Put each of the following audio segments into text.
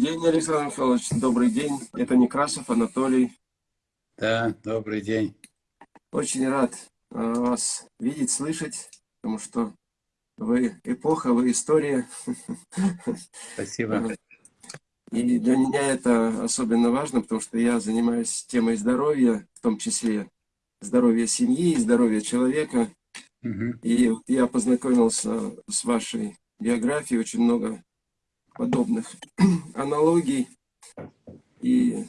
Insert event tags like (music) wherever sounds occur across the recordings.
день, Александр Михайлович, добрый день. Это Некрасов Анатолий. Да, добрый день. Очень рад э, вас видеть, слышать, потому что вы эпоха, вы история. Спасибо. И для меня это особенно важно, потому что я занимаюсь темой здоровья, в том числе здоровья семьи, здоровья человека. Угу. И я познакомился с вашей биографией, очень много подобных (clears throat) аналогий. И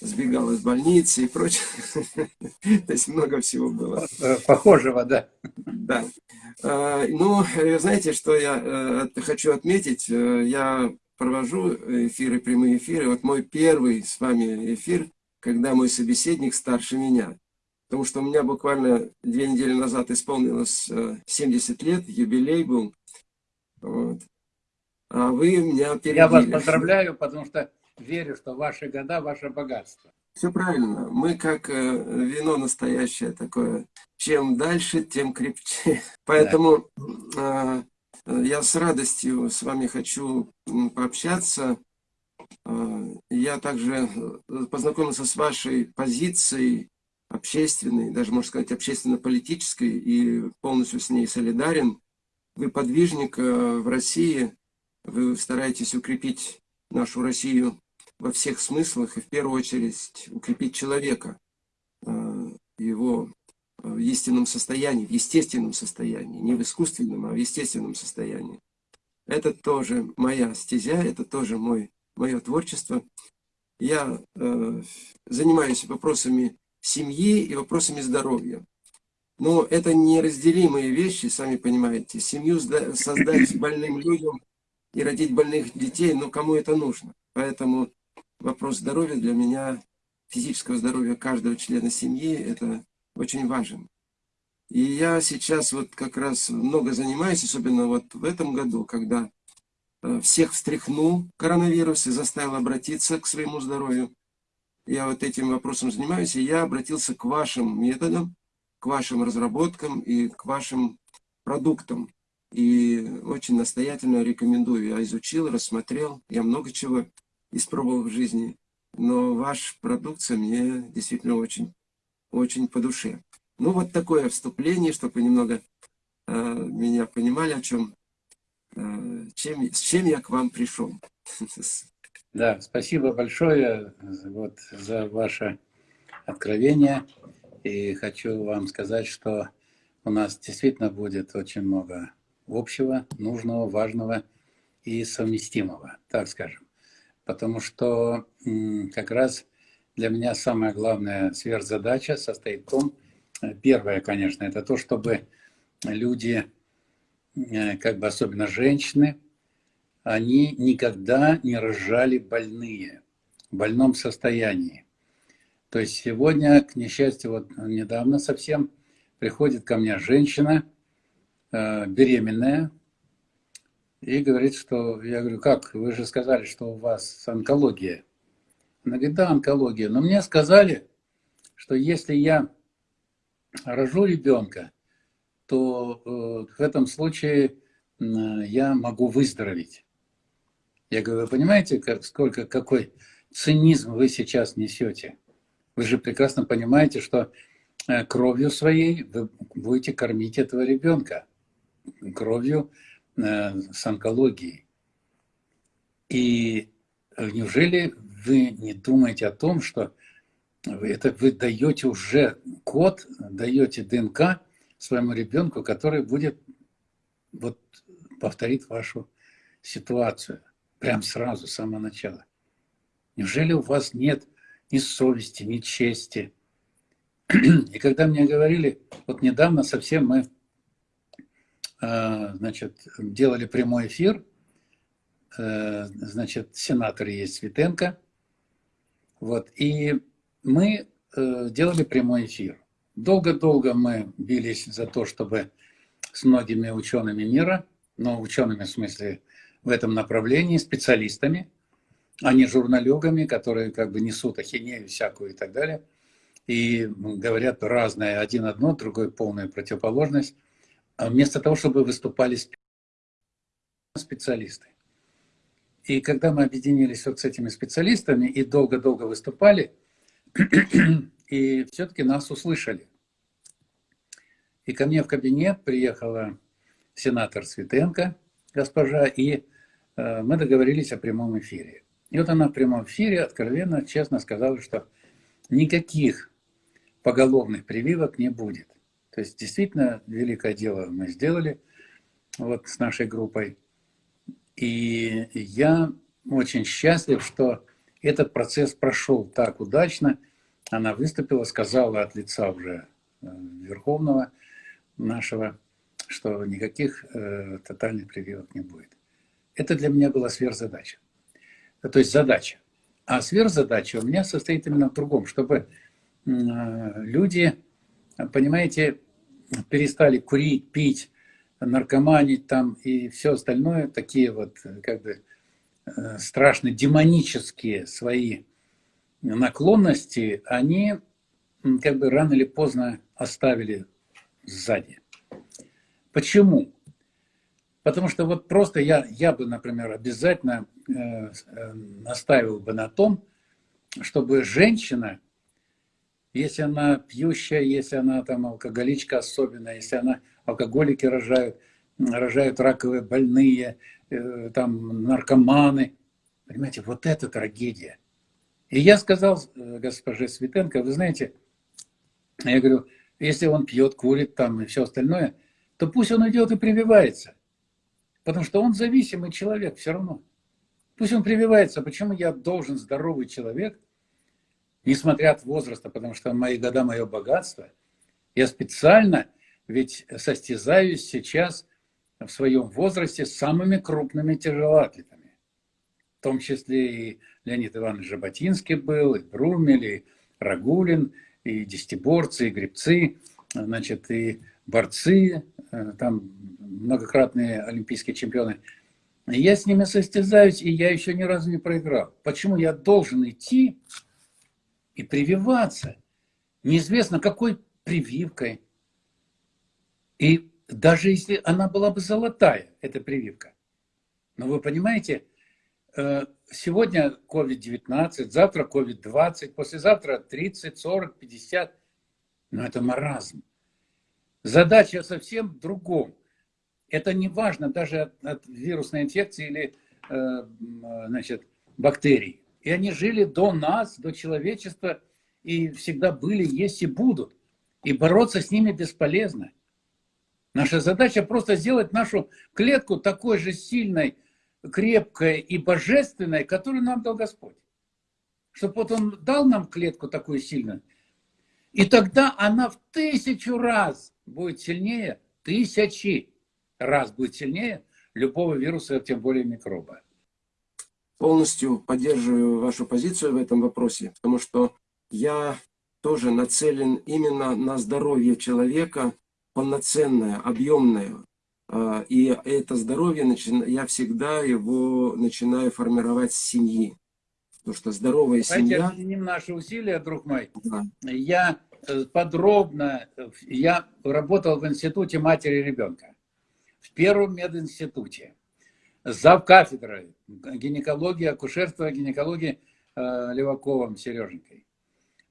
сбегал из больницы и прочее. (laughs) То есть много всего было. Похожего, да. Да. А, ну, знаете, что я э, хочу отметить? Э, я провожу эфиры, прямые эфиры. Вот мой первый с вами эфир, когда мой собеседник старше меня. Потому что у меня буквально две недели назад исполнилось 70 э, лет, юбилей был. Вот. А вы меня опередили. Я вас поздравляю, потому что верю, что ваши года – ваше богатство. Все правильно. Мы как э, вино настоящее такое. Чем дальше, тем крепче. (laughs) Поэтому да. э, я с радостью с вами хочу пообщаться. Э, я также э, познакомился с вашей позицией общественной, даже можно сказать общественно-политической, и полностью с ней солидарен. Вы подвижник э, в России, вы стараетесь укрепить нашу Россию во всех смыслах, и в первую очередь укрепить человека, э, его э, в истинном состоянии, в естественном состоянии, не в искусственном, а в естественном состоянии. Это тоже моя стезя, это тоже мой, мое творчество. Я э, занимаюсь вопросами семьи и вопросами здоровья. Но это неразделимые вещи, сами понимаете. Семью создать больным людям и родить больных детей, но кому это нужно? Поэтому вопрос здоровья для меня, физического здоровья каждого члена семьи, это очень важен. И я сейчас вот как раз много занимаюсь, особенно вот в этом году, когда э, всех встряхнул коронавирус и заставил обратиться к своему здоровью. Я вот этим вопросом занимаюсь, и я обратился к вашим методам, к вашим разработкам и к вашим продуктам. И очень настоятельно рекомендую. Я изучил, рассмотрел, я много чего испробовал в жизни. Но ваша продукция мне действительно очень, очень по душе. Ну, вот такое вступление, чтобы вы немного э, меня понимали, о чем, э, чем, с чем я к вам пришел. (laughs) Да, спасибо большое вот, за ваше откровение. И хочу вам сказать, что у нас действительно будет очень много общего, нужного, важного и совместимого, так скажем. Потому что как раз для меня самая главная сверхзадача состоит в том, э, первое, конечно, это то, чтобы люди, э, как бы особенно женщины, они никогда не рожали больные, в больном состоянии. То есть сегодня, к несчастью, вот недавно совсем приходит ко мне женщина, беременная и говорит, что... Я говорю, как? Вы же сказали, что у вас онкология. Она говорит, да, онкология. Но мне сказали, что если я рожу ребенка, то э, в этом случае я могу выздороветь. Я говорю, вы понимаете, как, сколько, какой цинизм вы сейчас несете? Вы же прекрасно понимаете, что э, кровью своей вы будете кормить этого ребенка кровью э, с онкологией. И неужели вы не думаете о том, что это вы даете уже код, даете ДНК своему ребенку, который будет вот повторит вашу ситуацию прям сразу, с самого начала. Неужели у вас нет ни совести, ни чести? (clears throat) И когда мне говорили, вот недавно совсем мы Э, значит, делали прямой эфир. Э, значит, сенатор есть Светенко. Вот, и мы э, делали прямой эфир. Долго-долго мы бились за то, чтобы с многими учеными мира, но учеными в смысле в этом направлении, специалистами, а не журналюгами, которые как бы несут ахинею всякую и так далее, и говорят разное, один одно, другой полная противоположность. А вместо того, чтобы выступали специалисты. И когда мы объединились вот с этими специалистами и долго-долго выступали, (clears throat) и все-таки нас услышали. И ко мне в кабинет приехала сенатор Светенко, госпожа, и э, мы договорились о прямом эфире. И вот она в прямом эфире откровенно, честно сказала, что никаких поголовных прививок не будет. То есть действительно великое дело мы сделали вот с нашей группой. И я очень счастлив, что этот процесс прошел так удачно. Она выступила, сказала от лица уже э, Верховного нашего, что никаких э, тотальных прививок не будет. Это для меня была сверхзадача. То есть задача. А сверхзадача у меня состоит именно в другом, чтобы э, люди, понимаете, перестали курить, пить, наркоманить там и все остальное, такие вот как бы э, страшно демонические свои наклонности, они как бы рано или поздно оставили сзади. Почему? Потому что вот просто я, я бы, например, обязательно э, э, настаивал бы на том, чтобы женщина, если она пьющая, если она там алкоголичка особенно, если она алкоголики рожают, рожают раковые больные, э, там наркоманы, понимаете, вот это трагедия. И я сказал э, госпоже Светенко, вы знаете, я говорю, если он пьет, курит там и все остальное, то пусть он идет и прививается. Потому что он зависимый человек все равно. Пусть он прививается. Почему я должен, здоровый человек, несмотря от возраста, потому что мои года, мое богатство, я специально ведь состязаюсь сейчас в своем возрасте с самыми крупными тяжелоатлетами. В том числе и Леонид Иванович Жаботинский был, и Брумель, и Рагулин, и десятиборцы, и гребцы, значит, и борцы, э, там многократные олимпийские чемпионы. Я с ними состязаюсь, и я еще ни разу не проиграл. Почему я должен идти и прививаться? Неизвестно, какой прививкой. И даже если она была бы золотая, эта прививка. Но вы понимаете, э, сегодня COVID-19, завтра COVID-20, послезавтра 30, 40, 50. Но это маразм. Задача совсем в другом. Это не важно даже от, от вирусной инфекции или э, значит, бактерий. И они жили до нас, до человечества, и всегда были, есть и будут. И бороться с ними бесполезно. Наша задача просто сделать нашу клетку такой же сильной, крепкой и божественной, которую нам дал Господь. Чтобы вот Он дал нам клетку такую сильную. И тогда она в тысячу раз будет сильнее, тысячи раз будет сильнее любого вируса, тем более микроба. Полностью поддерживаю вашу позицию в этом вопросе, потому что я тоже нацелен именно на здоровье человека, полноценное, объемное. А, и это здоровье, я всегда его начинаю формировать с семьи. Потому что здоровая Давайте семья... объединим наши усилия, друг мой. Да. Я Э, подробно, я работал в институте матери и ребенка, в первом мединституте, зав кафедрой гинекологии, акушерства, гинекологии э, Леваковым Сереженькой.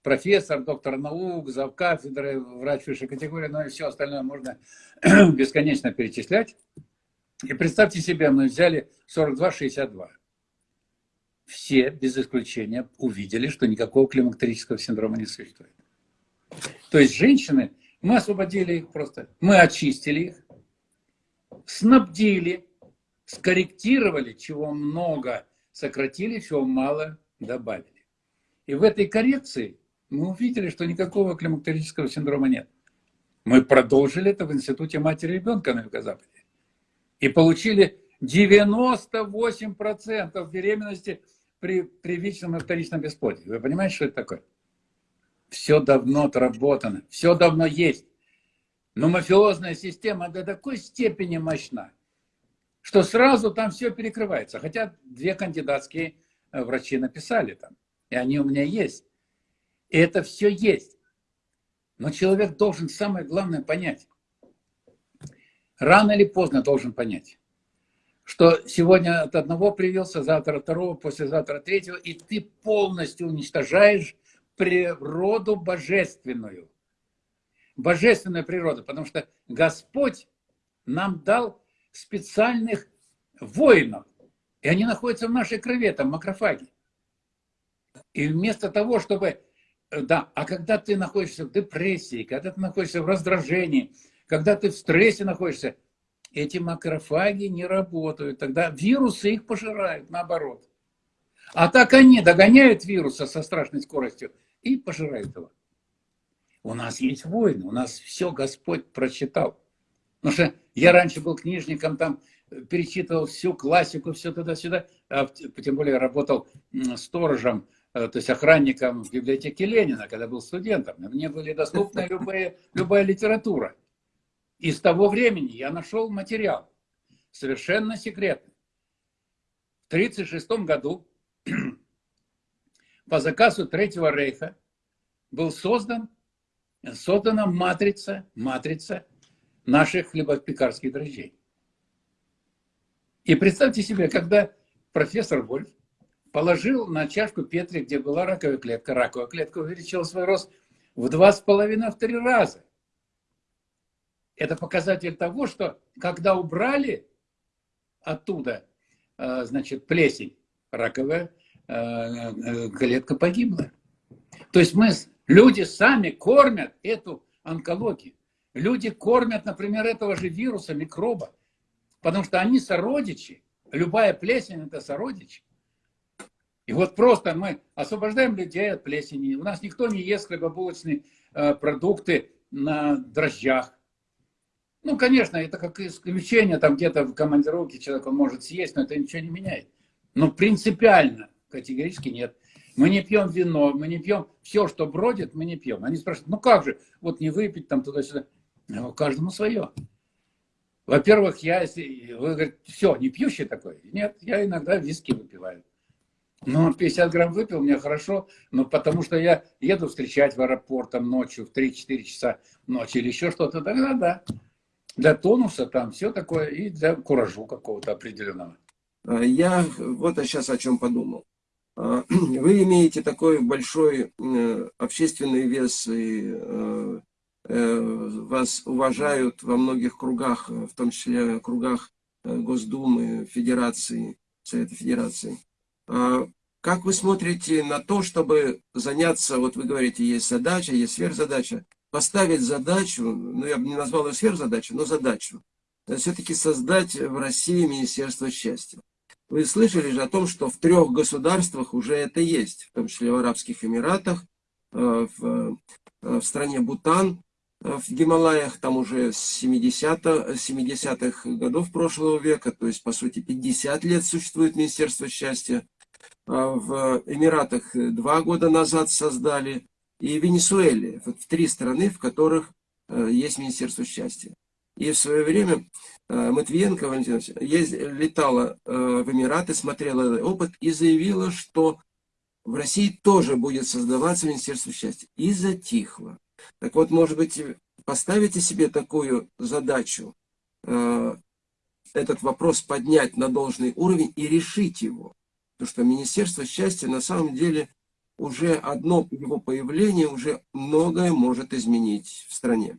Профессор, доктор наук, зав кафедры, врач высшей категории, ну и все остальное можно (clears throat) бесконечно перечислять. И представьте себе, мы взяли 42-62. Все, без исключения, увидели, что никакого климактерического синдрома не существует. То есть женщины, мы освободили их просто, мы очистили их, снабдили, скорректировали, чего много сократили, чего мало добавили. И в этой коррекции мы увидели, что никакого климактерического синдрома нет. Мы продолжили это в Институте матери и ребенка на Юго-Западе. И получили 98% беременности при первичном и вторичном бесплодии. Вы понимаете, что это такое? Все давно отработано, все давно есть. Но мафиозная система до такой степени мощна, что сразу там все перекрывается. Хотя две кандидатские э, врачи написали там, и они у меня есть. И это все есть. Но человек должен самое главное понять. Рано или поздно должен понять, что сегодня от одного привился, завтра от второго, послезавтра от третьего, и ты полностью уничтожаешь природу божественную. Божественную природу, потому что Господь нам дал специальных воинов, и они находятся в нашей крови, там макрофаги. И вместо того, чтобы... Э, да, а когда ты находишься в депрессии, когда ты находишься в раздражении, когда ты в стрессе находишься, эти макрофаги не работают. Тогда вирусы их пожирают, наоборот. А так они догоняют вируса со страшной скоростью и пожирают его. У нас есть войны, у нас все Господь прочитал. Потому что я раньше был книжником, там перечитывал всю классику, все туда-сюда, а тем более работал сторожем, э, то есть охранником в библиотеке Ленина, когда был студентом. Мне были доступны любые, любая литература. И с того времени я нашел материал, совершенно секретный. В 1936 году (clears throat) по заказу Третьего Рейха был создан, создана матрица, матрица наших хлебопекарских дрожжей. И представьте себе, когда профессор Вольф положил на чашку Петри, где была раковая клетка, раковая клетка увеличила свой рост в два с половиной, в три раза. Это показатель того, что когда убрали оттуда, э, значит, плесень, раковая э, э, клетка погибла. То есть мы, люди сами кормят эту онкологию. Люди кормят, например, этого же вируса, микроба, потому что они сородичи. Любая плесень – это сородичи. И вот просто мы освобождаем людей от плесени. У нас никто не ест хлебобулочные продукты на дрожжах. Ну, конечно, это как исключение, там где-то в командировке человек он может съесть, но это ничего не меняет. Но принципиально категорически нет. Мы не пьем вино, мы не пьем все, что бродит, мы не пьем. Они спрашивают, ну как же, вот не выпить там туда-сюда. Ну, каждому свое. Во-первых, я, если вы говорите, все, не пьющий такой? Нет, я иногда виски выпиваю. Ну, 50 грамм выпил, мне хорошо, но потому что я еду встречать в аэропорт там ночью в 3-4 часа ночи или еще что-то, тогда да для тонуса там все такое и для куражу какого-то определенного. А, я вот сейчас о чем подумал. А, (clears throat) вы имеете такой большой э, общественный вес, и э, вас уважают во многих кругах, в том числе кругах Госдумы, Федерации, Совета Федерации. А, как вы смотрите на то, чтобы заняться, вот вы говорите, есть задача, есть сверхзадача, поставить задачу, ну я бы не назвал ее сверхзадачу, но задачу, все-таки создать в России Министерство счастья. Вы слышали же о том, что в трех государствах уже это есть, в том числе в Арабских Эмиратах, э, в, э, в стране Бутан, э, в Гималаях, там уже с 70-х 70 годов прошлого века, то есть, по сути, 50 лет существует Министерство счастья. В Эмиратах два года назад создали, и Венесуэле. Вот в три страны, в которых э, есть Министерство счастья. И в свое время э, Матвиенко Валентина летала э, в Эмираты, смотрела опыт и заявила, что в России тоже будет создаваться Министерство счастья. И затихло. Так вот, может быть, поставите себе такую задачу, этот вопрос поднять на должный уровень и решить его. Потому что Министерство счастья на самом деле уже одно его появление уже многое может изменить в стране.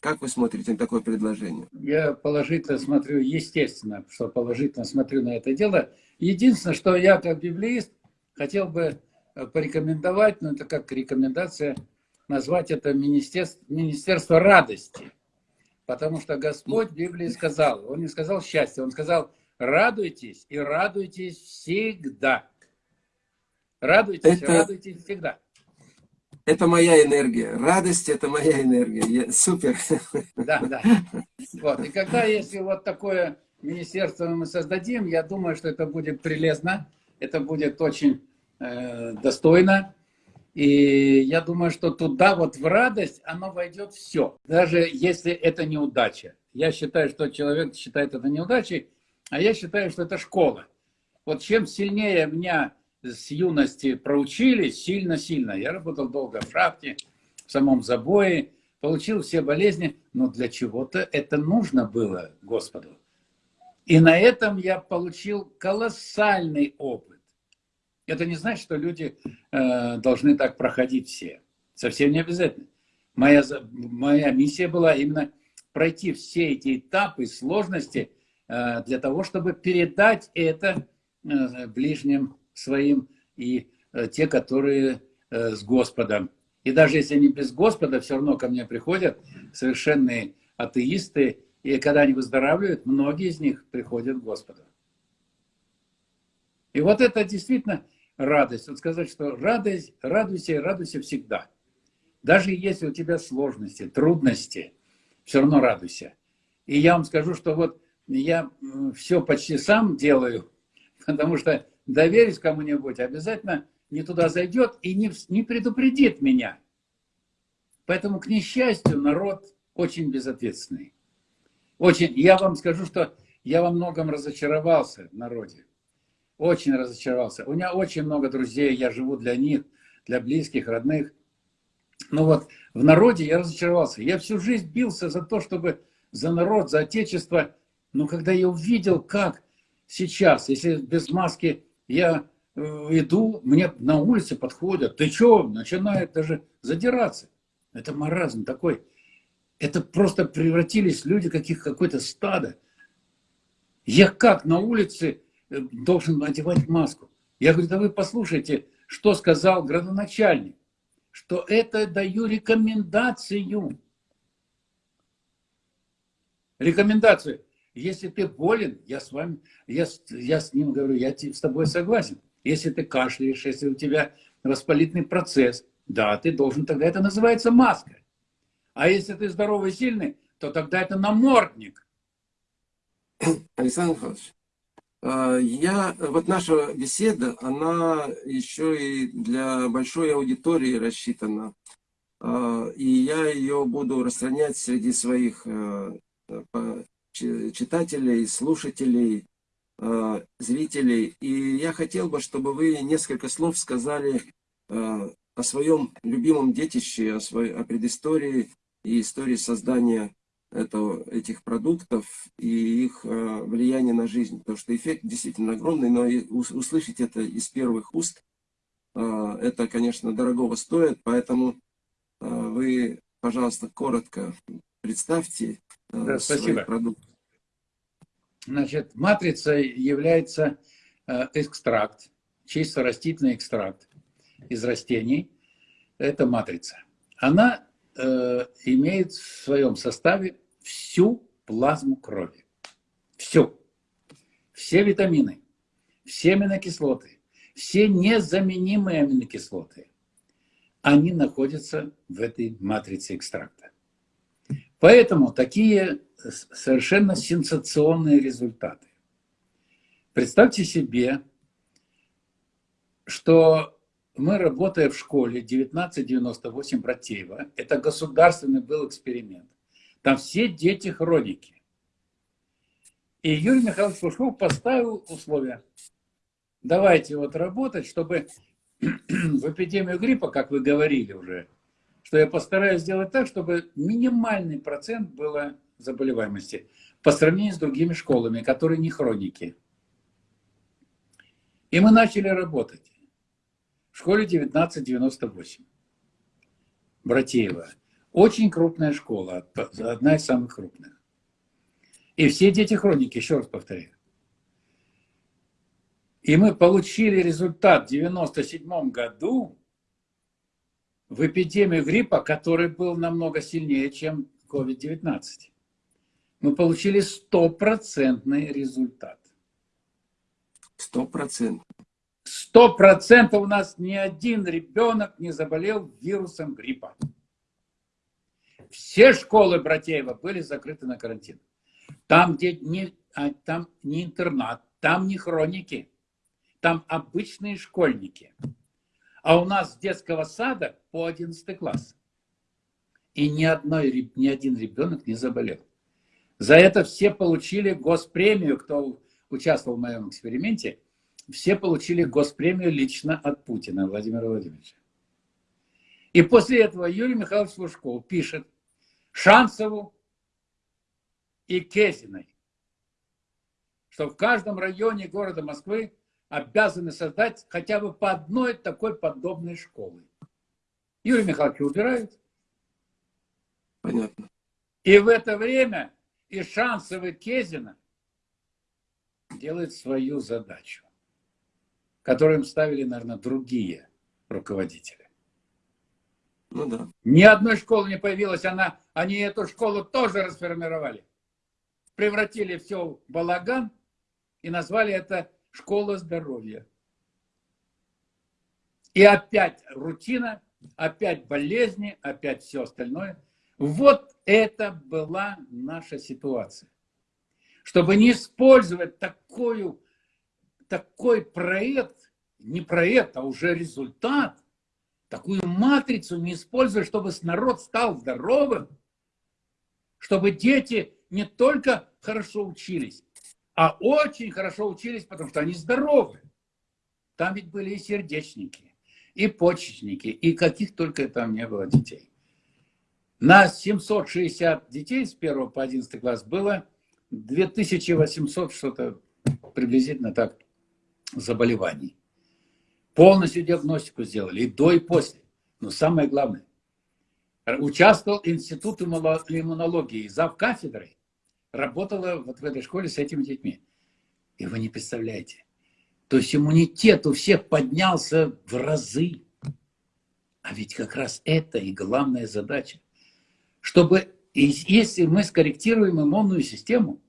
Как вы смотрите на такое предложение? Я положительно смотрю, естественно, что положительно смотрю на это дело. Единственное, что я как библеист хотел бы э, порекомендовать, ну это как рекомендация, назвать это министерство, министерство радости. Потому что Господь в Библии сказал, Он не сказал счастье, Он сказал радуйтесь и радуйтесь всегда. Радуйтесь, это, радуйтесь всегда. Это моя энергия. Радость – это моя энергия. Я, супер. Да, да. Вот. И когда, если вот такое министерство мы создадим, я думаю, что это будет прелестно, это будет очень э, достойно. И я думаю, что туда вот в радость оно войдет все. Даже если это неудача. Я считаю, что человек считает это неудачей, а я считаю, что это школа. Вот чем сильнее меня с юности проучили сильно-сильно. Я работал долго в шахте, в самом забое, получил все болезни, но для чего-то это нужно было Господу. И на этом я получил колоссальный опыт. Это не значит, что люди э, должны так проходить все. Совсем не обязательно. Моя, моя миссия была именно пройти все эти этапы, сложности, э, для того, чтобы передать это э, ближним своим и э, те, которые э, с Господом. И даже если они без Господа, все равно ко мне приходят совершенные атеисты, и когда они выздоравливают, многие из них приходят к Господу. И вот это действительно радость. Вот сказать, что радость, радуйся радуйся всегда. Даже если у тебя сложности, трудности, все равно радуйся. И я вам скажу, что вот я все почти сам делаю, (laughs) потому что доверюсь кому-нибудь, обязательно не туда зайдет и не, не предупредит меня. Поэтому, к несчастью, народ очень безответственный. Очень. Я вам скажу, что я во многом разочаровался в народе. Очень разочаровался. У меня очень много друзей, я живу для них, для близких, родных. Но вот в народе я разочаровался. Я всю жизнь бился за то, чтобы за народ, за отечество. Но когда я увидел, как сейчас, если без маски я э, иду, мне на улице подходят, ты что, начинают даже задираться. Это маразм такой. Это просто превратились люди каких какое-то стадо. Я как на улице должен одевать маску? Я говорю, да вы послушайте, что сказал градоначальник, что это даю рекомендацию. Рекомендацию. Если ты болен, я с вами, я, я с ним говорю, я с тобой согласен. Если ты кашляешь, если у тебя воспалительный процесс, да, ты должен, тогда это называется маска. А если ты здоровый и сильный, то тогда это намордник. Александр Михайлович, я, вот наша беседа, она еще и для большой аудитории рассчитана. А, и я ее буду распространять среди своих а, читателей, слушателей, зрителей. И я хотел бы, чтобы вы несколько слов сказали о своем любимом детище, о, своей, о предыстории и истории создания этого, этих продуктов и их э, влияние на жизнь. Потому что эффект действительно огромный, но и услышать это из первых уст, э, это, конечно, дорогого стоит. Поэтому э, вы, пожалуйста, коротко представьте э, да, спасибо. продукт. Значит, матрицей является э, экстракт, чисто растительный экстракт из растений. Это матрица. Она э, имеет в своем составе всю плазму крови. Всю. Все витамины, все аминокислоты, все незаменимые аминокислоты, они находятся в этой матрице экстракта. Поэтому такие совершенно сенсационные результаты. Представьте себе, что мы, работая в школе 1998 Братеева, это государственный был эксперимент. Там все дети хроники. И Юрий Михайлович Пушков поставил условия. Давайте вот работать, чтобы (clears throat) в эпидемию гриппа, как вы говорили уже, что я постараюсь сделать так, чтобы минимальный процент было заболеваемости по сравнению с другими школами, которые не хроники. И мы начали работать в школе 1998. Братеева. Очень крупная школа, одна из самых крупных. И все дети хроники, еще раз повторяю. И мы получили результат в 1997 году в эпидемию гриппа, который был намного сильнее, чем COVID-19. Мы получили стопроцентный результат. Стопроцентный. Сто процентов у нас ни один ребенок не заболел вирусом гриппа. Все школы Братеева были закрыты на карантин. Там, где не, а, там не интернат, там не хроники, там обычные школьники. А у нас с детского сада по 11 класс. И ни, одной, ни один ребенок не заболел. За это все получили госпремию, кто участвовал в моем эксперименте – все получили госпремию лично от Путина Владимира Владимировича. И после этого Юрий Михайлович Лужков пишет Шансову и Кезиной. что в каждом районе города Москвы обязаны создать хотя бы по одной такой подобной школы. Юрий Михайлович убирают. Понятно. И в это время и Шансовый Кезина делает свою задачу, которую им ставили, наверное, другие руководители. Ну да. Ни одной школы не появилось, она, они эту школу тоже расформировали. Превратили все в балаган и назвали это школа здоровья. И опять рутина, опять болезни, опять все остальное. Вот это была наша ситуация. Чтобы не использовать такую, такой проект, не проект, а уже результат, такую матрицу не использовать, чтобы народ стал здоровым, чтобы дети не только хорошо учились, а очень хорошо учились, потому что они здоровы. Там ведь были и сердечники, и почечники, и каких только там не было детей. На 760 детей с 1 по 11 класс было 2800 что-то приблизительно так заболеваний. Полностью диагностику сделали, и до, и после. Но самое главное, участвовал Институт иммунологии, зав кафедрой работала вот в этой школе с этими детьми. И вы не представляете. То есть иммунитет у всех поднялся в разы. А ведь как раз это и главная задача. Чтобы, если мы скорректируем иммунную систему,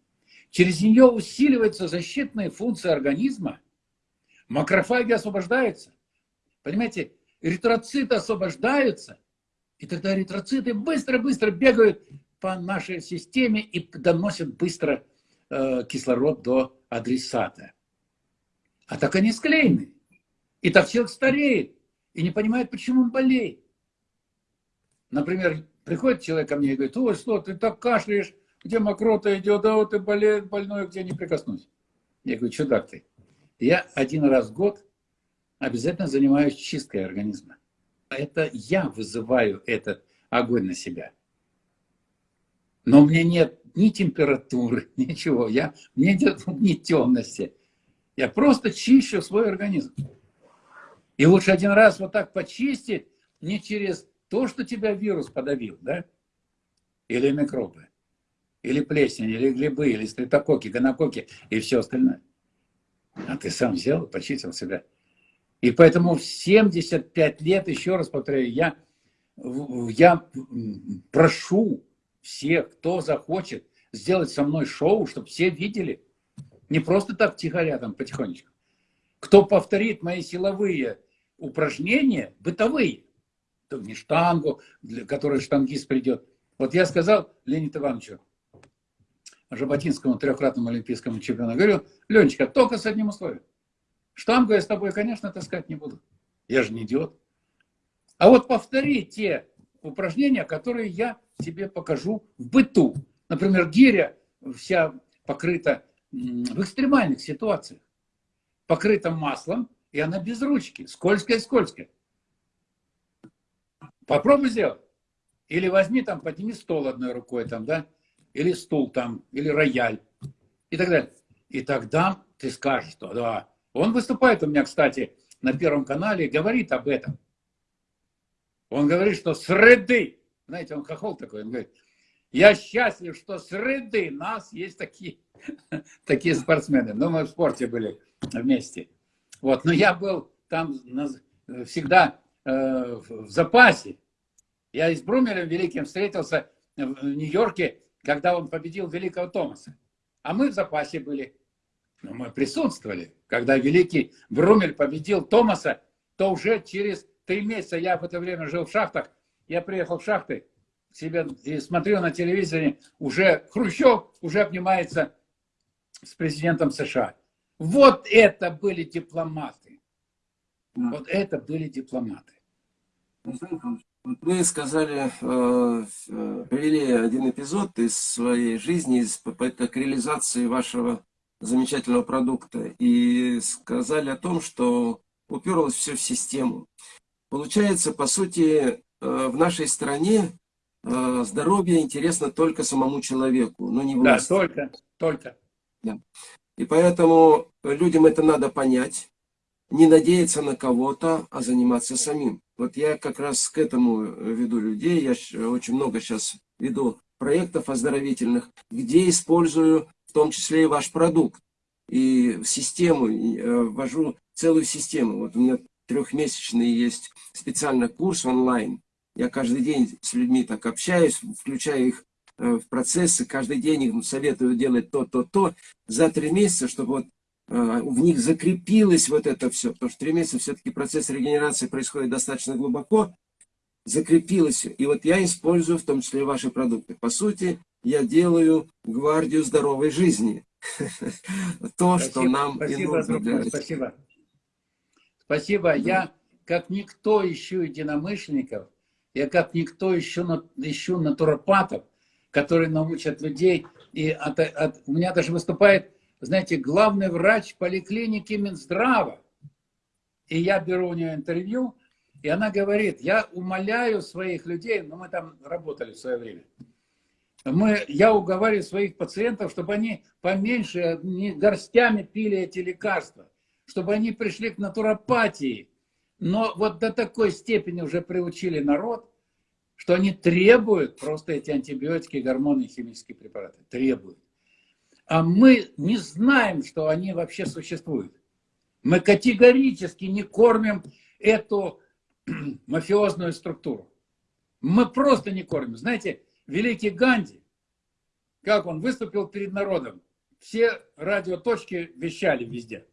через нее усиливается защитная функция организма, макрофаги освобождаются. Понимаете, эритроциты освобождаются, и тогда эритроциты быстро-быстро бегают по нашей системе и доносят быстро э, кислород до адресата. А так они склеены. И так человек стареет и не понимает, почему он болеет. Например, приходит человек ко мне и говорит, ой, что, ты так кашляешь, где мокрота идет, да вот ты болеет, больной, где не прикоснусь. Я говорю, чудак ты. Я один раз в год обязательно занимаюсь чисткой организма. Это я вызываю этот огонь на себя. Но у меня нет ни температуры, (laughs) ничего. Я, мне нет (laughs) ни темности. Я просто чищу свой организм. И лучше один раз вот так почистить, не через то, что тебя вирус подавил, да? Или микробы, или плесень, или грибы, или стрептококи, гонококи и все остальное. А ты сам взял и почистил себя. И поэтому в 75 лет, еще раз повторяю, я, я прошу всех, кто захочет сделать со мной шоу, чтобы все видели. Не просто так тихоря там потихонечку. Кто повторит мои силовые упражнения, бытовые, то не штангу, для которой штангист придет. Вот я сказал Леониду Ивановичу, Жаботинскому трехкратному олимпийскому чемпиону, говорю, Ленечка, только с одним условием. Штангу я с тобой, конечно, таскать не буду. Я же не идиот. А вот повтори те упражнения, которые я тебе покажу в быту. Например, гиря вся покрыта в экстремальных ситуациях. Покрыта маслом, и она без ручки, скользкая-скользкая. Попробуй сделать. Или возьми там, подними стол одной рукой там, да, или стул там, или рояль, и так далее. И тогда ты скажешь, что да. Он выступает у меня, кстати, на Первом канале и говорит об этом. Он говорит, что среды знаете, он хохол такой, он говорит, я счастлив, что среды нас есть такие, (laughs) такие спортсмены. Но мы в спорте были вместе. Вот, но я был там всегда э, в запасе. Я с Брумелем Великим встретился в Нью-Йорке, когда он победил Великого Томаса. А мы в запасе были. Но мы присутствовали. Когда Великий Брумель победил Томаса, то уже через три месяца, я в это время жил в шахтах, я приехал в шахты себе и смотрю на телевизоре, уже Хрущев уже обнимается с президентом США. Вот это были дипломаты. Вот это были дипломаты. Вы сказали, э, э, привели один эпизод из своей жизни, из попыток реализации вашего замечательного продукта. И сказали о том, что уперлось все в систему. Получается, по сути, э, в нашей стране э, здоровье интересно только самому человеку, но не власти. Да, только, только. Да. И поэтому людям это надо понять, не надеяться на кого-то, а заниматься самим. Вот я как раз к этому веду людей. Я очень много сейчас веду проектов оздоровительных, где использую в том числе и ваш продукт. И в систему, э, ввожу целую систему. Вот у меня трехмесячный есть специальный курс онлайн. Я каждый день с людьми так общаюсь, включаю их э, в процессы, каждый день им советую делать то, то, то, за три месяца, чтобы вот э, в них закрепилось вот это все, потому что три месяца все-таки процесс регенерации происходит достаточно глубоко, закрепилось, и вот я использую в том числе ваши продукты. По сути, я делаю гвардию здоровой жизни. (laughs) То, что нам и нужно Спасибо. Спасибо. Я, как никто, ищу единомышленников, я как никто ищу, ищу натуропатов, которые научат людей. И от, от, у меня даже выступает, знаете, главный врач поликлиники Минздрава. И я беру у нее интервью, и она говорит, я умоляю своих людей, ну мы там работали в свое время, мы, я уговариваю своих пациентов, чтобы они поменьше, не горстями пили эти лекарства чтобы они пришли к натуропатии. Но вот до такой степени уже приучили народ, что они требуют просто эти антибиотики, гормоны, химические препараты. Требуют. А мы не знаем, что они вообще существуют. Мы категорически не кормим эту (clears throat) мафиозную структуру. Мы просто не кормим. Знаете, великий Ганди, как он выступил перед народом, все радиоточки вещали везде.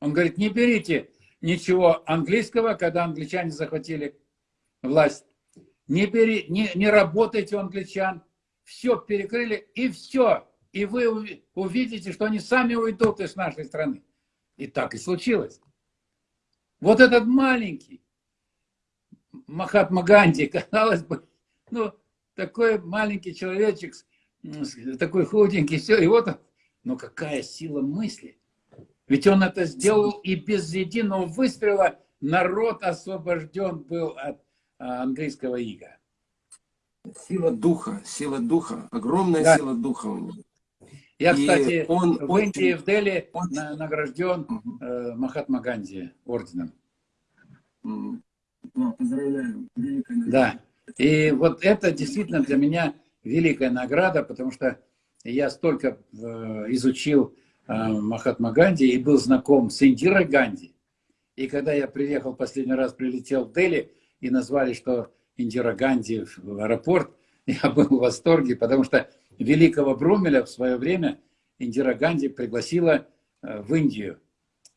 Он говорит, не берите ничего английского, когда англичане захватили власть. Не, бери, не, не работайте у англичан. Все перекрыли и все. И вы увидите, что они сами уйдут из нашей страны. И так и случилось. Вот этот маленький Махатма Ганди, (laughs) казалось бы, ну, такой маленький человечек, такой худенький, все, и вот он, но какая сила мысли. Ведь он это сделал и без единого выстрела народ освобожден был от а, английского ига. Сила духа, сила духа, огромная да. сила духа у него. Я, кстати, он, в Индии, в Дели он... награжден э, Махатма Ганди орденом. Да, поздравляю. Великая награда. Да. И вот это действительно для меня великая награда, потому что я столько э, изучил Э, Махатма Ганди и был знаком с Индирой Ганди. И когда я приехал последний раз, прилетел в Дели, и назвали, что Индира Ганди в аэропорт, (laughs) я был в восторге, потому что великого Брумеля в свое время Индира Ганди пригласила э, в Индию.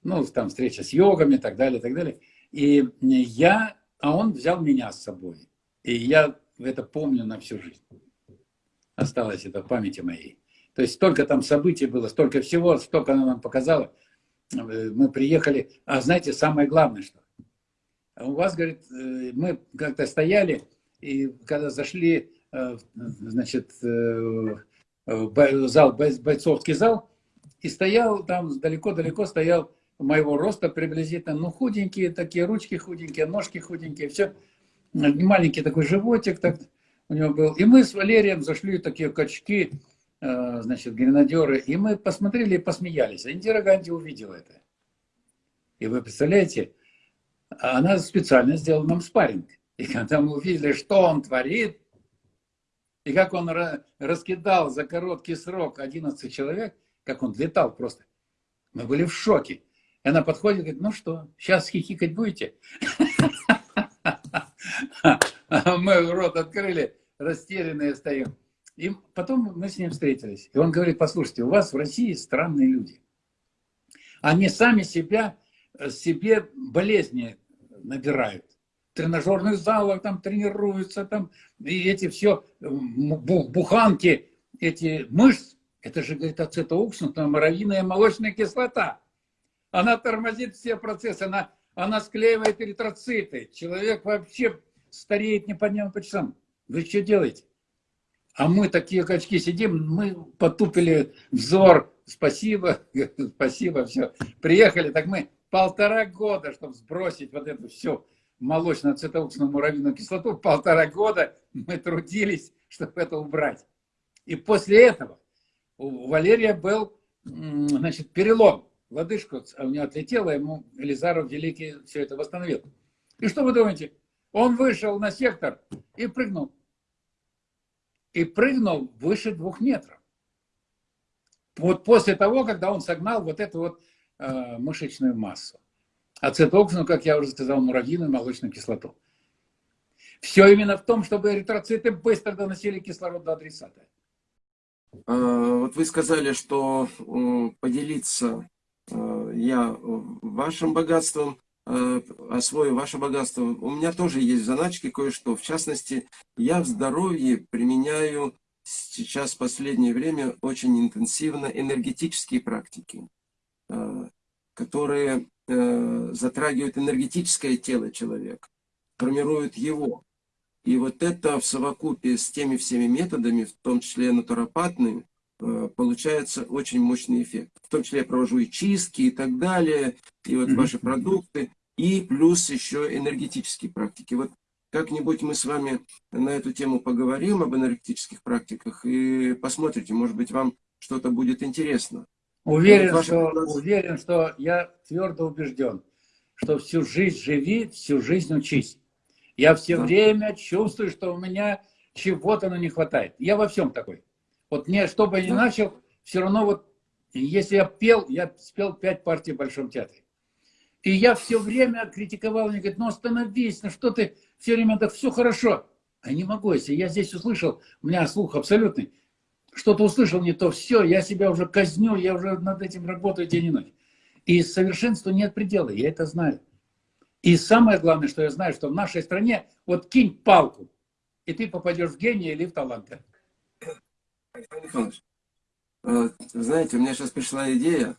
Ну, там встреча с йогами и так далее, и так далее. И я, а он взял меня с собой. И я это помню на всю жизнь. Осталось это в памяти моей. То есть столько там событий было, столько всего, столько она нам показала. Э, мы приехали, а знаете, самое главное, что у вас, говорит, э, мы как-то стояли, и когда зашли, значит, зал, бойцовский зал, и стоял там далеко-далеко стоял моего роста приблизительно, ну, худенькие такие, ручки худенькие, ножки худенькие, все, маленький такой животик так у него был. И мы с Валерием зашли, такие качки, Э, значит, гренадеры, и мы посмотрели и посмеялись. А Индира Ганди увидела это. И вы представляете, она специально сделала нам спарринг. И когда мы увидели, что он творит, и как он раскидал за короткий срок 11 человек, как он летал просто, мы были в шоке. И она подходит и говорит, ну что, сейчас хихикать будете? (laughs) Мы рот открыли, растерянные стоим. И потом мы с ним встретились. И он говорит, послушайте, у вас в России странные люди. Они сами себя, э, себе болезни набирают. Тренажерных залах там тренируются, там, и эти все буханки, эти мышц, это же, говорит, ацетоуксусная моровиная молочная кислота. Она тормозит все процессы, она, она склеивает эритроциты. Человек вообще стареет непонятно по часам. Вы что делаете? А мы такие качки сидим, мы потупили взор. Спасибо, (laughs) спасибо, все. Приехали, так мы полтора года, чтобы сбросить вот эту всю молочно-ацетоуксную муравьиную кислоту, полтора года мы трудились, чтобы это убрать. И после этого у Валерия был значит, перелом. Лодыжку у него отлетела, ему Елизаров Великий все это восстановил. И что вы думаете? Он вышел на сектор и прыгнул. И прыгнул выше двух метров. Вот после того, когда он согнал вот эту вот э, мышечную массу. Ацетоксину, как я уже сказал, муравьиную молочную кислоту. Все именно в том, чтобы эритроциты быстро доносили кислород до адресата. А, вот вы сказали, что поделиться э, я вашим богатством, э, освою ваше богатство. У меня тоже есть в заначке кое-что. В частности, я в здоровье применяю сейчас в последнее время очень интенсивно энергетические практики, э, которые затрагивают энергетическое тело человека, формируют его. И вот это в совокупе с теми всеми методами, в том числе натуропатными, э, получается очень мощный эффект. В том числе я провожу и чистки и так далее, и вот ваши продукты, и плюс еще энергетические практики. Вот как-нибудь мы с вами на эту тему поговорим об энергетических практиках и посмотрите, может быть, вам что-то будет интересно. Уверен, вот что, уверен, что я твердо убежден, что всю жизнь живи, всю жизнь учись. Я все да. время чувствую, что у меня чего-то ну, не хватает. Я во всем такой. Вот мне, что бы я ни начал, все равно вот, если я пел, я спел пять партий в Большом театре. И я все время критиковал, мне говорит, ну остановись, ну что ты все время так, все хорошо. А не могу, если я здесь услышал, у меня слух абсолютный, что-то услышал не то, все, я себя уже казню, я уже над этим работаю день и ночь. И совершенству нет предела, я это знаю. И самое главное, что я знаю, что в нашей стране, вот кинь палку, и ты попадешь в гения или в таланта. Э, знаете, у меня сейчас пришла идея.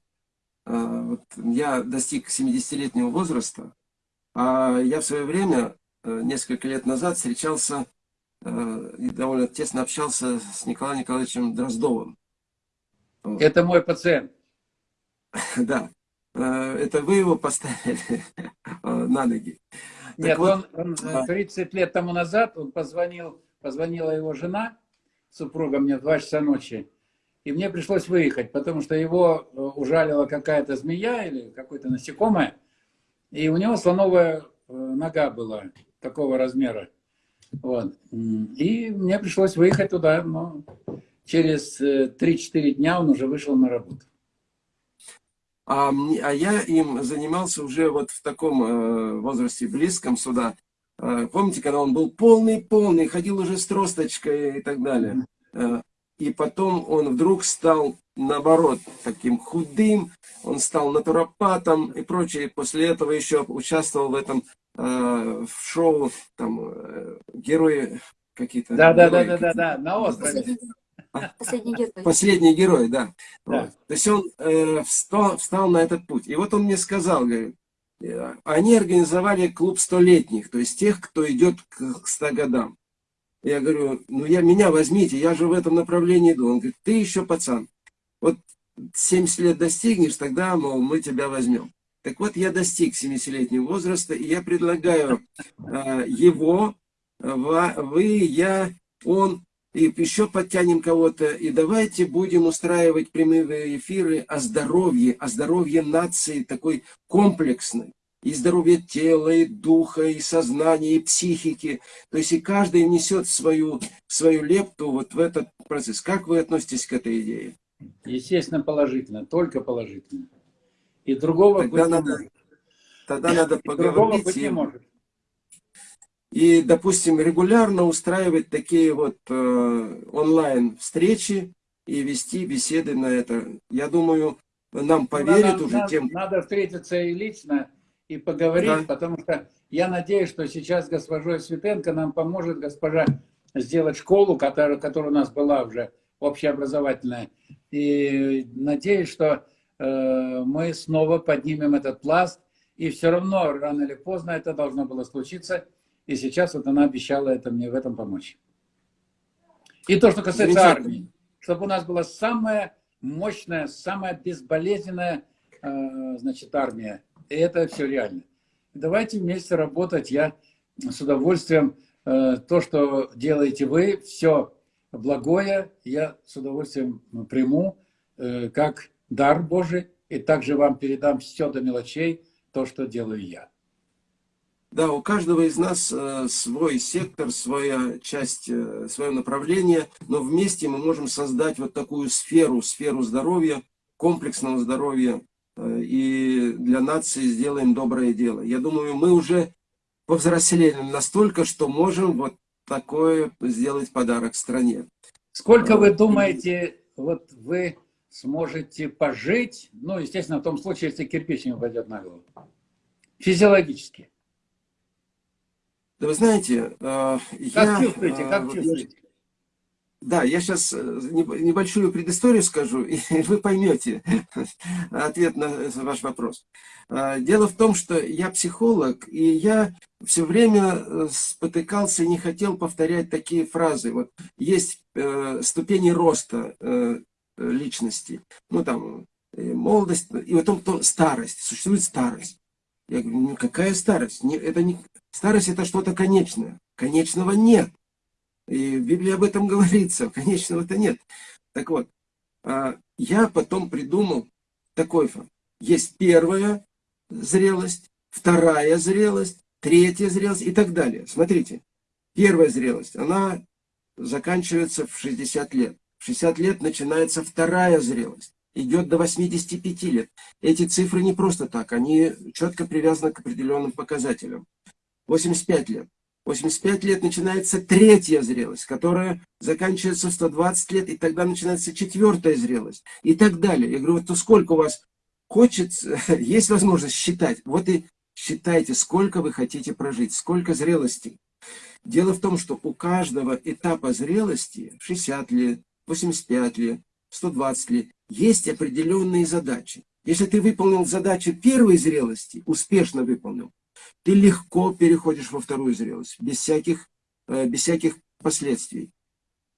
Э, вот я достиг 70-летнего возраста, а я в свое время, э, несколько лет назад, встречался и довольно тесно общался с Николаем Николаевичем Дроздовым. Это мой пациент. (laughs) Да. Э, это вы его поставили (laughs) э, на ноги. Нет, вот, он, он 30 лет тому назад, он позвонил, позвонила его жена, супруга мне в 2 часа ночи, и мне пришлось выехать, потому что его э, ужалила какая-то змея или какое-то насекомое, и у него слоновая нога была такого размера. Вот. И мне пришлось выехать туда, но через 3-4 дня он уже вышел на работу. А, а я им занимался уже вот в таком э, возрасте, близком сюда. Э, помните, когда он был полный-полный, ходил уже с тросточкой и так далее. Э, и потом он вдруг стал, наоборот, таким худым, он стал натуропатом и прочее. После этого еще участвовал в этом э, в шоу, там, э, герои какие-то. Да, да, да, да, да, да, на острове. Последний герой. Последний герой, да. да. Вот. То есть он э, встал, встал на этот путь. И вот он мне сказал, говорит, э, они организовали клуб столетних, то есть тех, кто идет к, к 100 годам. Я говорю, ну я, меня возьмите, я же в этом направлении иду. Он говорит, ты еще пацан. Вот 70 лет достигнешь, тогда, мол, мы тебя возьмем. Так вот, я достиг 70-летнего возраста, и я предлагаю э, его, вы, я, он и еще подтянем кого-то, и давайте будем устраивать прямые эфиры о здоровье, о здоровье нации такой комплексной. И здоровье тела, и духа, и сознания, и психики. То есть и каждый несет свою, свою лепту вот в этот процесс. Как вы относитесь к этой идее? Естественно, положительно, только положительно. И другого тогда быть надо, не может. Тогда надо поговорить. Быть не может и, допустим, регулярно устраивать такие вот э, онлайн-встречи и вести беседы на это. Я думаю, нам поверят надо, уже надо, тем... Надо встретиться и лично, и поговорить, да. потому что я надеюсь, что сейчас госпожой Светенко нам поможет госпожа сделать школу, которая, которая у нас была уже общеобразовательная. И надеюсь, что мы снова поднимем этот пласт, и все равно рано или поздно это должно было случиться – и сейчас вот она обещала это мне в этом помочь. И то, что касается армии, чтобы у нас была самая мощная, самая безболезненная э, значит, армия. И это все реально. Давайте вместе работать. Я с удовольствием э, то, что делаете вы, все благое, я с удовольствием приму, э, как дар Божий, и также вам передам все до мелочей, то, что делаю я. Да, у каждого из нас э, свой сектор, своя часть, э, свое направление, но вместе мы можем создать вот такую сферу, сферу здоровья, комплексного здоровья, э, и для нации сделаем доброе дело. Я думаю, мы уже повзрослели настолько, что можем вот такое сделать подарок стране. Сколько вы думаете, вот вы сможете пожить, ну, естественно, в том случае, если кирпич не упадет на голову, физиологически? Да вы знаете, э, как я... чувствуете, как э, чувствуете? Да, я сейчас э, небольшую предысторию скажу, (laughs) и вы поймете (laughs) ответ на ваш вопрос. Дело в том, что я психолог, и я все время спотыкался и не хотел повторять такие фразы. Вот есть ступени роста личности, ну там молодость, и потом старость, существует старость. Я говорю, ну какая старость? Это не, Старость это что-то конечное. Конечного нет. И в Библии об этом (laughs) говорится. Конечного-то нет. Так вот, а, я потом придумал такой факт. Есть первая зрелость, вторая зрелость, третья зрелость и так далее. Смотрите, первая зрелость, она заканчивается в 60 лет. В 60 лет начинается вторая зрелость. Идет до 85 лет. Эти цифры не просто так, они четко привязаны к определенным показателям. 85 лет. 85 лет начинается третья зрелость, которая заканчивается в 120 лет, и тогда начинается четвертая зрелость, и так далее. Я говорю, вот то сколько у вас хочется, (laughs) есть возможность считать, вот и считайте, сколько вы хотите прожить, сколько зрелостей. Дело в том, что у каждого этапа зрелости, 60 лет, 85 лет, 120 лет, есть определенные задачи. Если ты выполнил задачу первой зрелости, успешно выполнил, ты легко переходишь во вторую зрелость, без всяких, э, без всяких последствий.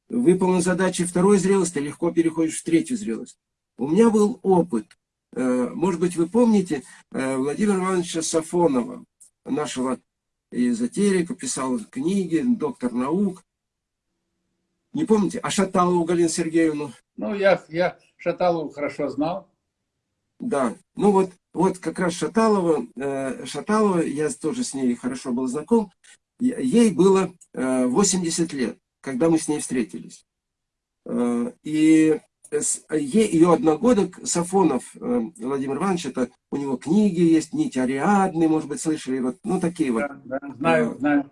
Выполнил задачи второй зрелости, ты легко переходишь в третью зрелость. У меня был опыт. Э, может быть, вы помните э, Владимира Ивановича Сафонова, нашего эзотерика, писал книги, доктор наук. Не помните? А Шаталову Галину Сергеевну? Ну, я, я Шаталову хорошо знал. Да, ну вот, вот как раз Шаталова, э, Шаталова, я тоже с ней хорошо был знаком, ей было 80 э, лет, когда мы с ней встретились. Э, и ее одногодок Сафонов Владимир Иванович, это у него книги есть, нить Ариадны, может быть, слышали, вот, ну такие вот. Да, да, знаю, знаю.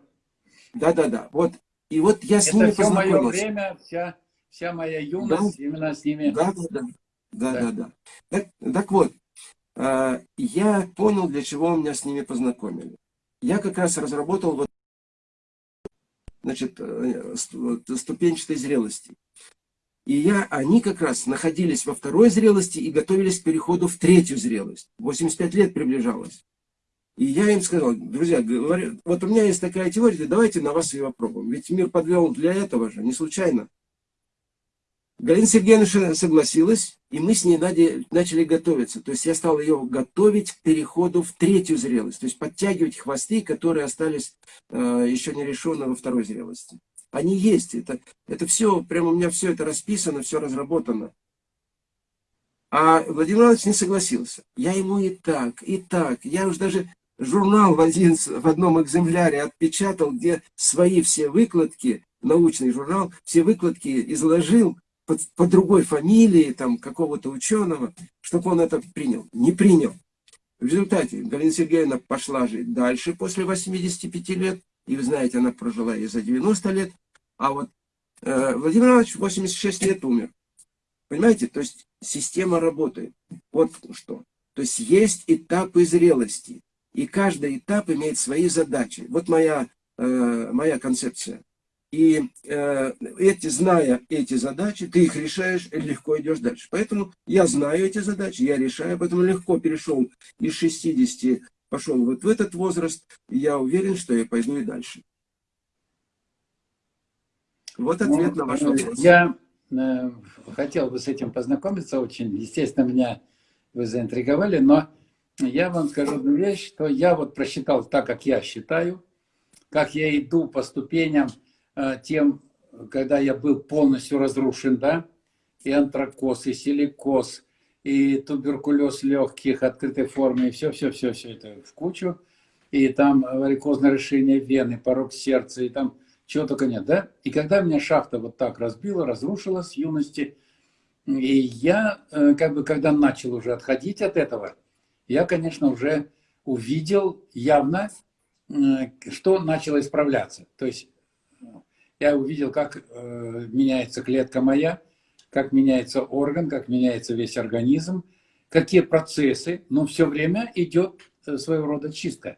Да-да-да, вот, и вот я с это ними все мое время, вся, вся моя юность да? именно с ними. Да-да-да. Да, да, да. Так, так вот, а, я понял, для чего меня с ними познакомили. Я как раз разработал вот, значит, э, ступенчатой зрелости. И я, они как раз находились во второй зрелости и готовились к переходу в третью зрелость. 85 лет приближалось. И я им сказал, друзья, говорю, вот у меня есть такая теория, давайте на вас ее попробуем. Ведь мир подвел для этого же, не случайно. Галина Сергеевна согласилась, и мы с ней начали готовиться. То есть я стал ее готовить к переходу в третью зрелость. То есть подтягивать хвосты, которые остались э, еще не решены во второй зрелости. Они есть. Это, это все, прямо у меня все это расписано, все разработано. А Владимир Иванович не согласился. Я ему и так, и так. Я уже даже журнал в, один, в одном экземпляре отпечатал, где свои все выкладки, научный журнал, все выкладки изложил, по, по другой фамилии, там, какого-то ученого, чтобы он это принял. Не принял. В результате Галина Сергеевна пошла жить дальше после 85 лет, и вы знаете, она прожила и за 90 лет, а вот э, Владимир Иванович 86 лет умер. Понимаете, то есть система работает. Вот что. То есть есть этапы зрелости, и каждый этап имеет свои задачи. Вот моя, э, моя концепция. И э, эти, зная эти задачи, ты их решаешь и легко идешь дальше. Поэтому я знаю эти задачи, я решаю, поэтому легко перешел из 60, пошел вот в этот возраст, я уверен, что я пойду и дальше. Вот ну, ответ ну, на ваш вопрос. Я э, хотел бы с этим познакомиться очень. Естественно, меня вы заинтриговали, но я вам скажу одну вещь, что я вот просчитал так, как я считаю, как я иду по ступеням Э, тем, когда я был полностью разрушен, да, и антракоз, и силикоз, и туберкулез легких, открытой формы, и все-все-все-все это в кучу. И там варикозное решение вены, порог сердца, и там чего только нет, да? И когда меня шахта вот так разбила, разрушила с юности, и я, э, как бы, когда начал уже отходить от этого, я, конечно, уже увидел явно, э, что начало исправляться. То есть я увидел, как э, меняется клетка моя, как меняется орган, как меняется весь организм, какие процессы, но все время идет своего рода чистка.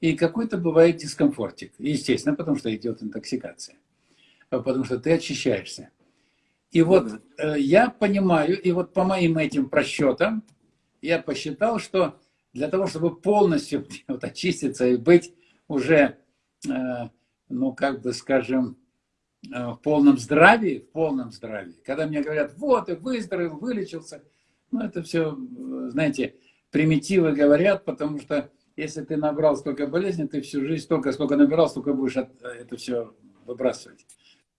И какой-то бывает дискомфортик. Естественно, потому что идет интоксикация. Потому что ты очищаешься. И вот э, я понимаю, и вот по моим этим просчетам, я посчитал, что для того, чтобы полностью (laughs) вот, очиститься и быть уже, э, ну, как бы, скажем, э, в полном здравии, в полном здравии, когда мне говорят, вот, и выздоровел, вылечился, ну, это все, знаете, примитивы говорят, потому что если ты набрал столько болезней, ты всю жизнь столько, сколько набирал, столько будешь от, это все выбрасывать,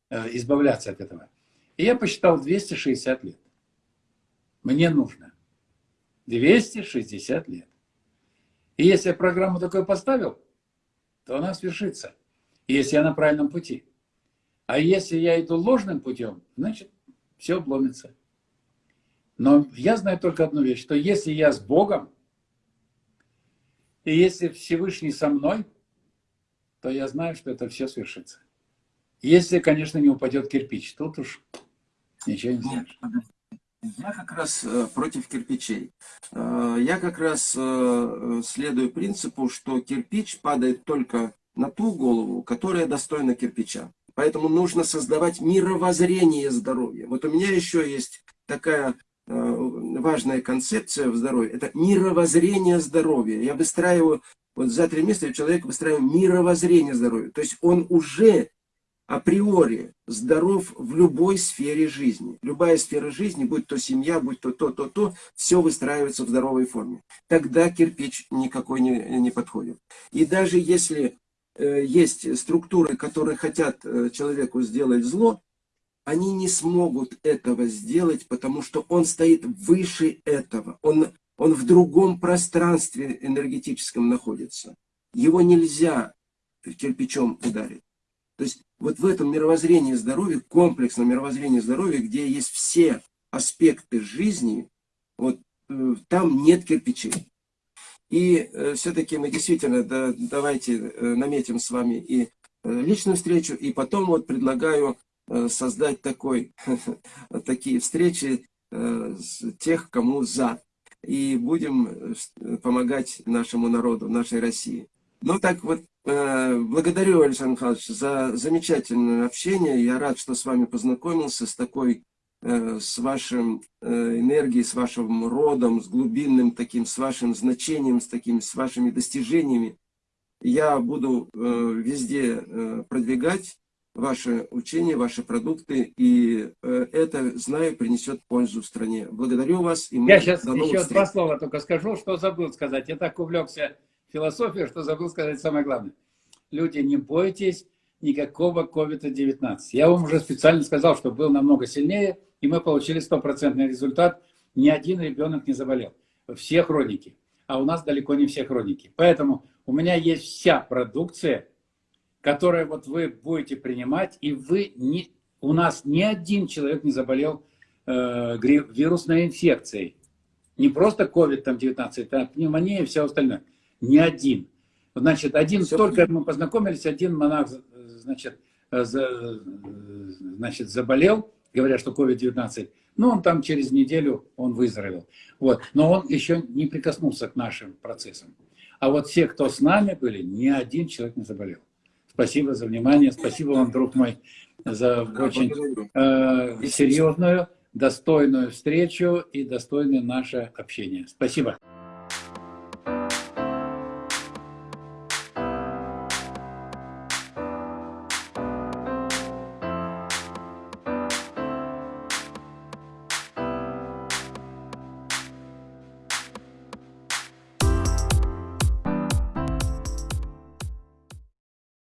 э, избавляться от этого. И я посчитал 260 лет. Мне нужно 260 лет. И если я программу такой поставил, то она свершится. Если я на правильном пути. А если я иду ложным путем, значит, все обломится. Но я знаю только одну вещь, что если я с Богом, и если Всевышний со мной, то я знаю, что это все свершится. Если, конечно, не упадет кирпич, тут уж ничего не знаешь. Я как раз э, против кирпичей. Э, я как раз э, следую принципу, что кирпич падает только на ту голову, которая достойна кирпича. Поэтому нужно создавать мировоззрение здоровья. Вот у меня еще есть такая важная концепция в здоровье, это мировоззрение здоровья. Я выстраиваю, вот за три месяца человек выстраиваю мировоззрение здоровья. То есть он уже априори здоров в любой сфере жизни. Любая сфера жизни, будь то семья, будь то то, то, то, все выстраивается в здоровой форме. Тогда кирпич никакой не, не подходит. И даже если э, есть структуры, которые хотят э, человеку сделать зло, они не смогут этого сделать, потому что он стоит выше этого. Он, он в другом пространстве энергетическом находится. Его нельзя кирпичом ударить. То есть вот в этом мировоззрении здоровья, комплексном мировоззрении здоровья, где есть все аспекты жизни, вот э, там нет кирпичей. И э, все-таки мы действительно, да, давайте э, наметим с вами и э, личную встречу, и потом вот предлагаю Э, создать такой, (laughs) такие встречи э, тех, кому за. И будем э, помогать нашему народу, нашей России. Ну так вот, благодарю, Александр Михайлович, за замечательное общение. Я рад, что с вами познакомился, с такой, с вашим энергией, с вашим родом, с глубинным таким, с вашим значением, с такими, с вашими достижениями. Я буду везде продвигать ваше учение, ваши продукты, и э, это, знаю, принесет пользу стране. Благодарю вас. И мы Я сейчас еще встреч. два слова только скажу, что забыл сказать. Я так увлекся философией, что забыл сказать самое главное. Люди, не бойтесь никакого COVID-19. Я вам уже специально сказал, что был намного сильнее, и мы получили стопроцентный результат. Ни один ребенок не заболел. Все хроники. А у нас далеко не все хроники. Поэтому у меня есть вся продукция, которое вот вы будете принимать, и вы не, у нас ни один человек не заболел э, вирусной инфекцией. Не просто COVID-19, а пневмония и все остальное. Ни один. Значит, один, все только мы познакомились, один монах, значит, за, значит заболел, говорят, что COVID-19, но он там через неделю, он выздоровел. Вот. Но он еще не прикоснулся к нашим процессам. А вот все, кто с нами были, ни один человек не заболел. Спасибо за внимание. Спасибо вам, друг мой, за очень э, серьезную, достойную встречу и достойное наше общение. Спасибо.